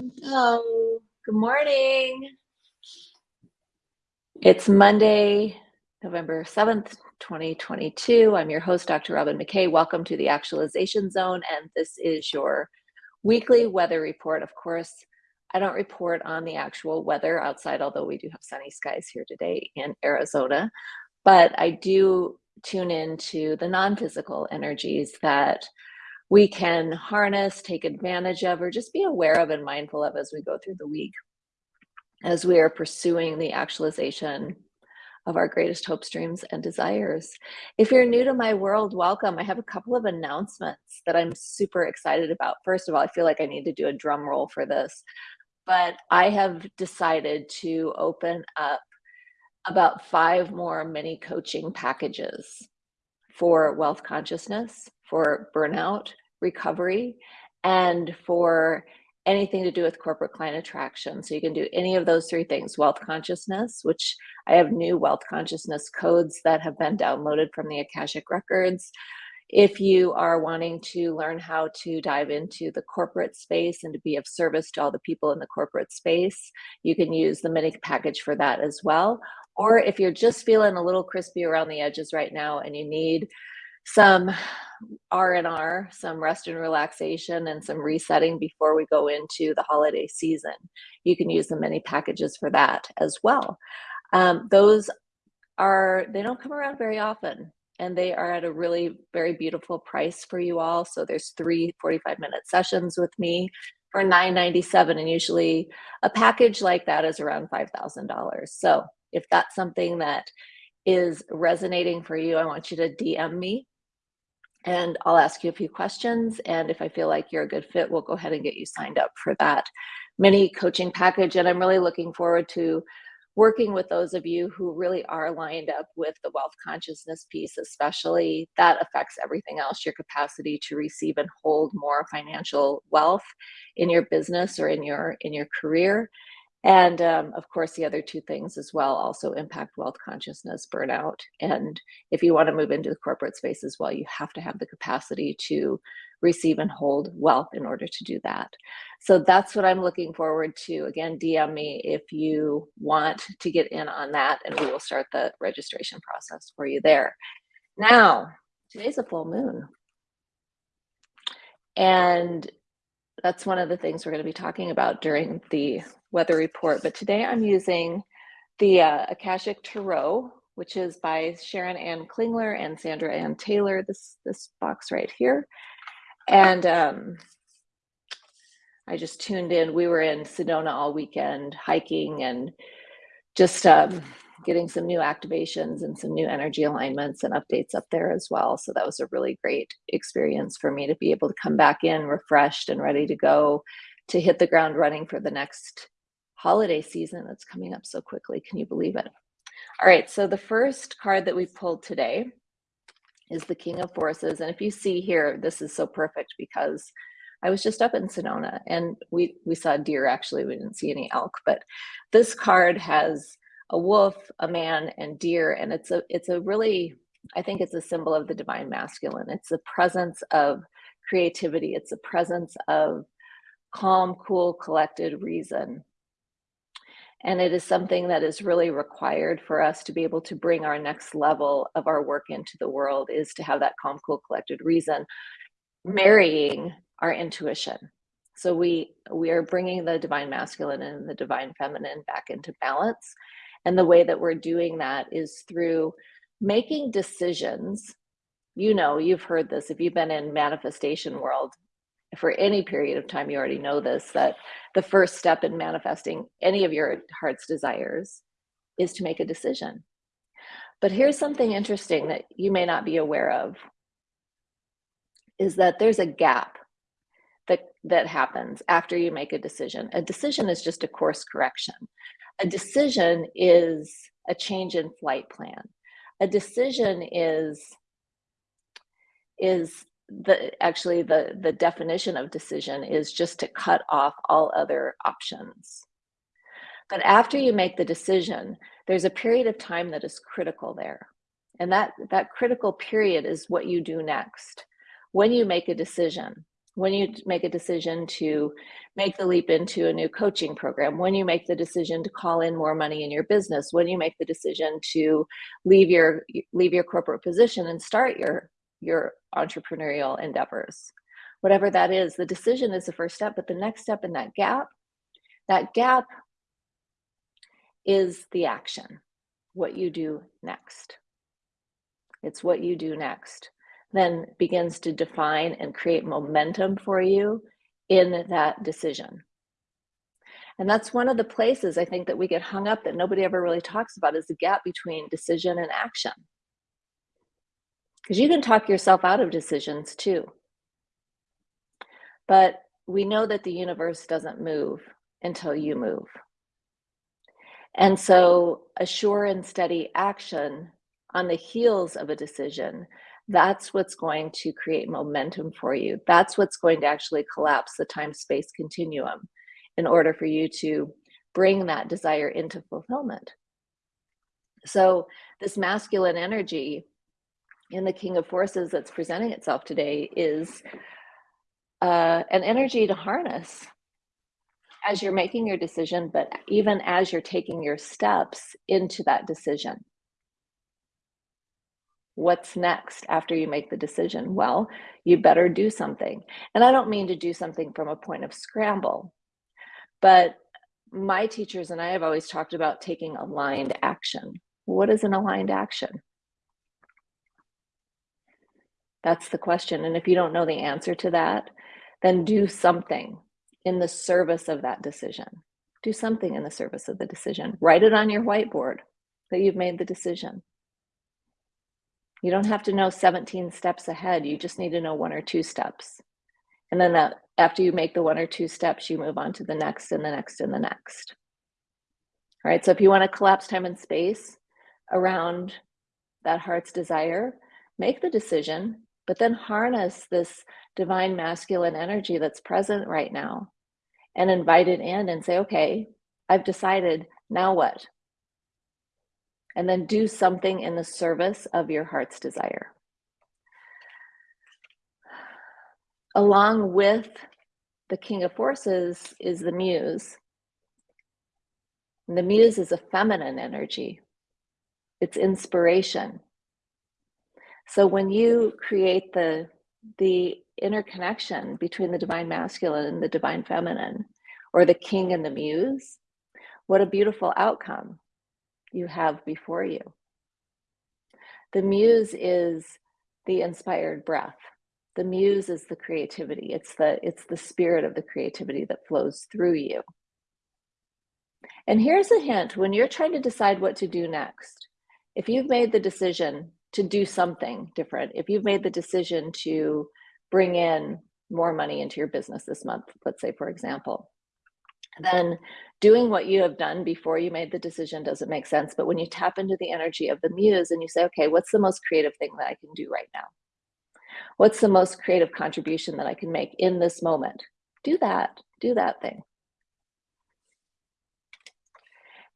Hello, good morning. It's Monday, November 7th, 2022. I'm your host, Dr. Robin McKay. Welcome to the Actualization Zone, and this is your weekly weather report. Of course, I don't report on the actual weather outside, although we do have sunny skies here today in Arizona, but I do tune into the non-physical energies that we can harness, take advantage of, or just be aware of and mindful of as we go through the week, as we are pursuing the actualization of our greatest hopes, dreams, and desires. If you're new to my world, welcome. I have a couple of announcements that I'm super excited about. First of all, I feel like I need to do a drum roll for this, but I have decided to open up about five more mini coaching packages for wealth consciousness, for burnout recovery, and for anything to do with corporate client attraction. So you can do any of those three things, wealth consciousness, which I have new wealth consciousness codes that have been downloaded from the Akashic Records. If you are wanting to learn how to dive into the corporate space and to be of service to all the people in the corporate space, you can use the mini package for that as well. Or if you're just feeling a little crispy around the edges right now and you need some R&R, some rest and relaxation and some resetting before we go into the holiday season. You can use the mini packages for that as well. Um, those are, they don't come around very often and they are at a really very beautiful price for you all. So there's three 45 minute sessions with me for 9.97 and usually a package like that is around $5,000. So if that's something that is resonating for you, I want you to DM me and I'll ask you a few questions. And if I feel like you're a good fit, we'll go ahead and get you signed up for that mini coaching package. And I'm really looking forward to working with those of you who really are lined up with the wealth consciousness piece, especially that affects everything else, your capacity to receive and hold more financial wealth in your business or in your in your career. And um, of course, the other two things as well also impact wealth consciousness, burnout. And if you want to move into the corporate space as well, you have to have the capacity to receive and hold wealth in order to do that. So that's what I'm looking forward to. Again, DM me if you want to get in on that, and we will start the registration process for you there. Now, today's a full moon. And that's one of the things we're going to be talking about during the weather report. But today I'm using the uh, Akashic Tarot, which is by Sharon Anne Klingler and Sandra Anne Taylor, this, this box right here. And um, I just tuned in. We were in Sedona all weekend hiking and just um, getting some new activations and some new energy alignments and updates up there as well. So that was a really great experience for me to be able to come back in refreshed and ready to go to hit the ground running for the next holiday season that's coming up so quickly. Can you believe it? All right, so the first card that we pulled today is the King of Forces. And if you see here, this is so perfect because I was just up in Sedona and we, we saw deer, actually, we didn't see any elk, but this card has a wolf, a man, and deer. And it's a, it's a really, I think it's a symbol of the divine masculine. It's the presence of creativity. It's the presence of calm, cool, collected reason. And it is something that is really required for us to be able to bring our next level of our work into the world is to have that calm, cool, collected reason, marrying our intuition. So we we are bringing the divine masculine and the divine feminine back into balance. And the way that we're doing that is through making decisions. You know, you've heard this if you've been in manifestation world, for any period of time, you already know this, that the first step in manifesting any of your heart's desires is to make a decision. But here's something interesting that you may not be aware of, is that there's a gap that, that happens after you make a decision. A decision is just a course correction. A decision is a change in flight plan. A decision is, is the actually the the definition of decision is just to cut off all other options. But after you make the decision there's a period of time that is critical there. And that that critical period is what you do next. When you make a decision when you make a decision to make the leap into a new coaching program, when you make the decision to call in more money in your business, when you make the decision to leave your leave your corporate position and start your your entrepreneurial endeavors. Whatever that is, the decision is the first step, but the next step in that gap, that gap is the action, what you do next. It's what you do next then begins to define and create momentum for you in that decision. And that's one of the places I think that we get hung up that nobody ever really talks about is the gap between decision and action. Because you can talk yourself out of decisions too. But we know that the universe doesn't move until you move. And so a sure and steady action on the heels of a decision that's what's going to create momentum for you. That's what's going to actually collapse the time space continuum in order for you to bring that desire into fulfillment. So, this masculine energy in the King of Forces that's presenting itself today is uh, an energy to harness as you're making your decision, but even as you're taking your steps into that decision what's next after you make the decision? Well, you better do something. And I don't mean to do something from a point of scramble, but my teachers and I have always talked about taking aligned action. What is an aligned action? That's the question. And if you don't know the answer to that, then do something in the service of that decision. Do something in the service of the decision. Write it on your whiteboard that you've made the decision. You don't have to know 17 steps ahead. You just need to know one or two steps. And then that, after you make the one or two steps, you move on to the next and the next and the next. All right, so if you want to collapse time and space around that heart's desire, make the decision, but then harness this divine masculine energy that's present right now and invite it in and say, okay, I've decided, now what? and then do something in the service of your heart's desire. Along with the King of Forces is the Muse. And the Muse is a feminine energy, it's inspiration. So when you create the, the interconnection between the divine masculine and the divine feminine, or the king and the muse, what a beautiful outcome you have before you. The muse is the inspired breath. The muse is the creativity. It's the it's the spirit of the creativity that flows through you. And here's a hint when you're trying to decide what to do next. If you've made the decision to do something different, if you've made the decision to bring in more money into your business this month, let's say, for example, then doing what you have done before you made the decision doesn't make sense. But when you tap into the energy of the muse and you say, okay, what's the most creative thing that I can do right now? What's the most creative contribution that I can make in this moment? Do that, do that thing.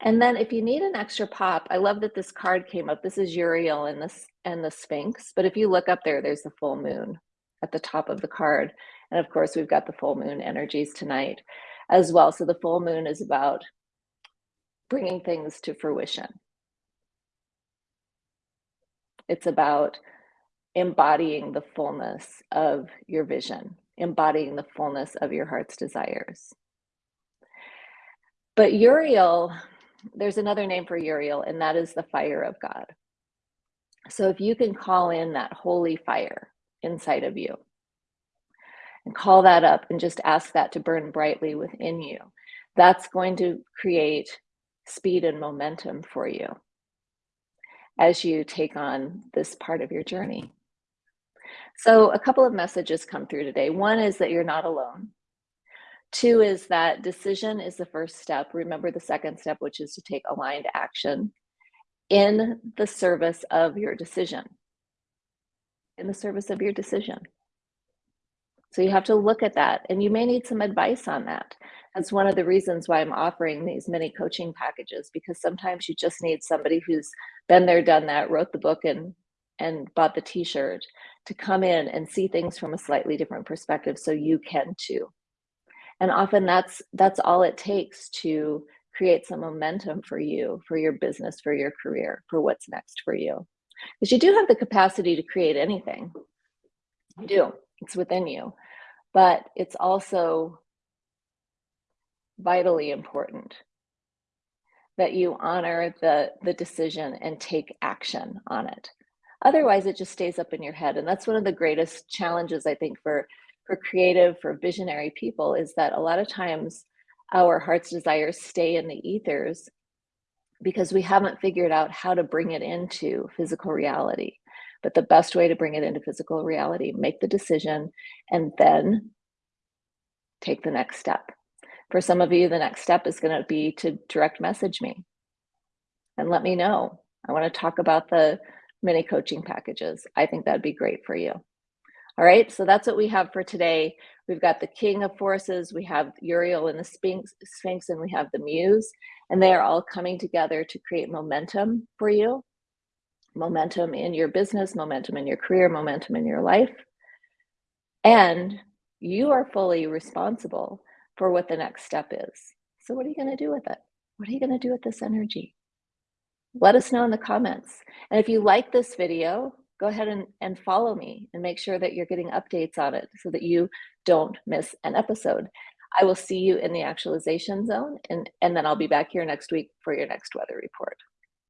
And then if you need an extra pop, I love that this card came up. This is Uriel and this and the Sphinx. But if you look up there, there's the full moon at the top of the card. And of course, we've got the full moon energies tonight as well. So the full moon is about bringing things to fruition. It's about embodying the fullness of your vision, embodying the fullness of your heart's desires. But Uriel, there's another name for Uriel, and that is the fire of God. So if you can call in that holy fire inside of you, and call that up and just ask that to burn brightly within you. That's going to create speed and momentum for you as you take on this part of your journey. So, a couple of messages come through today. One is that you're not alone. Two is that decision is the first step. Remember the second step, which is to take aligned action in the service of your decision. In the service of your decision. So you have to look at that and you may need some advice on that. That's one of the reasons why I'm offering these mini coaching packages because sometimes you just need somebody who's been there, done that, wrote the book and and bought the t-shirt to come in and see things from a slightly different perspective so you can too. And often that's that's all it takes to create some momentum for you, for your business, for your career, for what's next for you. Because you do have the capacity to create anything. You do. It's within you. But it's also vitally important that you honor the the decision and take action on it. Otherwise, it just stays up in your head. And that's one of the greatest challenges, I think, for, for creative, for visionary people is that a lot of times our heart's desires stay in the ethers because we haven't figured out how to bring it into physical reality. But the best way to bring it into physical reality, make the decision and then take the next step. For some of you, the next step is going to be to direct message me and let me know. I want to talk about the mini coaching packages. I think that'd be great for you. All right, so that's what we have for today. We've got the King of Forces, we have Uriel and the Sphinx, Sphinx, and we have the Muse, and they are all coming together to create momentum for you. Momentum in your business, momentum in your career, momentum in your life. And you are fully responsible for what the next step is. So what are you gonna do with it? What are you gonna do with this energy? let us know in the comments. And if you like this video, go ahead and, and follow me and make sure that you're getting updates on it so that you don't miss an episode. I will see you in the actualization zone and, and then I'll be back here next week for your next weather report.